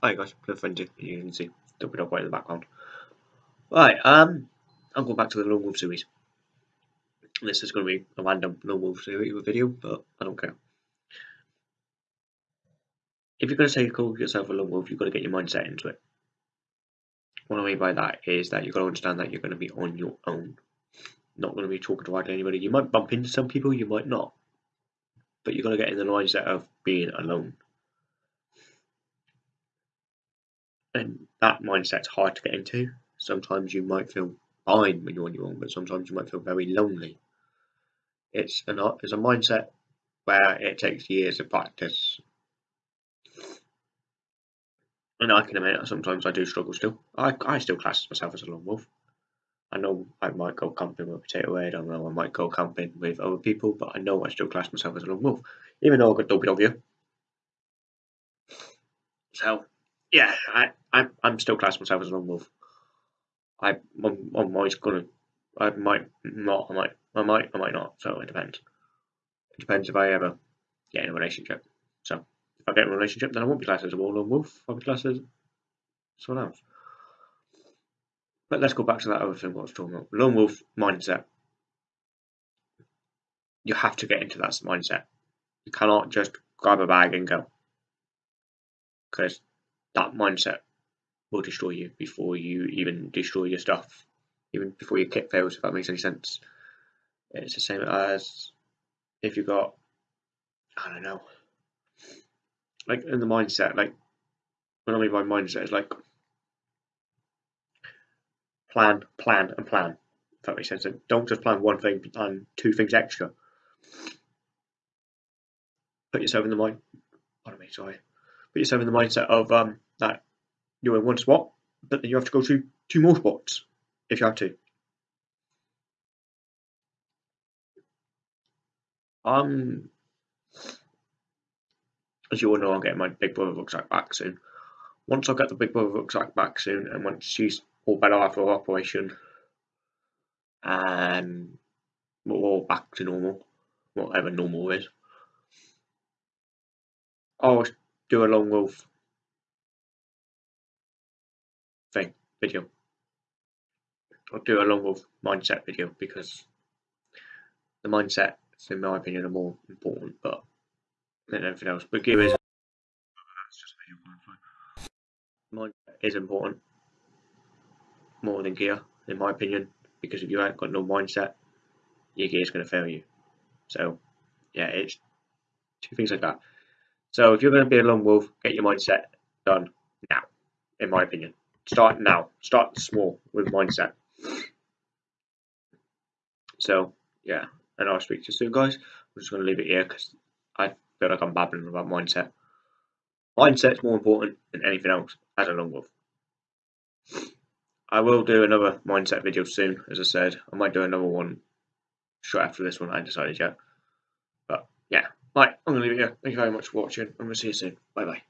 Hi guys, Frenzy, you can see Double Dog White in the background. Right, um, I'm going back to the Lone Wolf series. This is going to be a random Lone Wolf series video, but I don't care. If you're going to say call yourself a Lone Wolf, you've got to get your mindset into it. What I mean by that is that you've got to understand that you're going to be on your own. Not going to be talking to anybody. You might bump into some people, you might not. But you've got to get in the mindset of being alone. And that mindset's hard to get into. Sometimes you might feel fine when you're on your own, but sometimes you might feel very lonely. It's an it's a mindset where it takes years of practice. And I can admit that sometimes I do struggle still. I, I still class myself as a lone wolf. I know I might go camping with Potato Head, I know I might go camping with other people, but I know I still class myself as a lone wolf, even though I've got WW. So, yeah, I, I'm I'm still classing myself as a lone wolf. I I'm, I'm always gonna I might not I might I might I might not. So it depends. It depends if I ever get in a relationship. So if I get in a relationship, then I won't be classed as a lone wolf. I'll be classed as someone else. But let's go back to that other thing I was talking about. Lone wolf mindset. You have to get into that mindset. You cannot just grab a bag and go. Because that mindset will destroy you before you even destroy your stuff, even before your kit fails, if that makes any sense. It's the same as if you got, I don't know, like in the mindset, like, what I mean by mindset is like plan, plan, and plan. If that makes sense. And don't just plan one thing, plan two things extra. Put yourself in the mind. Pardon me, sorry. Put yourself in the mindset of um that you're in one spot, but then you have to go to two more spots if you have to. Um, as you all know, I'm getting my Big Brother rucksack back soon. Once I get the Big Brother rucksack back soon, and once she's all better after her operation, and we're all back to normal, whatever normal is, I'll do a Lone Wolf thing video. I'll do a Lone Wolf mindset video because the mindset, in my opinion, are more important, but than anything else. But gear is mindset is important more than gear, in my opinion, because if you ain't got no mindset, your gear is going to fail you. So, yeah, it's two things like that. So, if you're going to be a lone wolf, get your mindset done now, in my opinion. Start now. Start small with mindset. So, yeah, and I'll speak to you soon, guys. I'm just going to leave it here because I feel like I'm babbling about mindset. Mindset's more important than anything else as a lone wolf. I will do another mindset video soon, as I said. I might do another one straight after this one, I decided yet. Right, I'm going to leave it here. Thank you very much for watching, and we'll see you soon. Bye bye.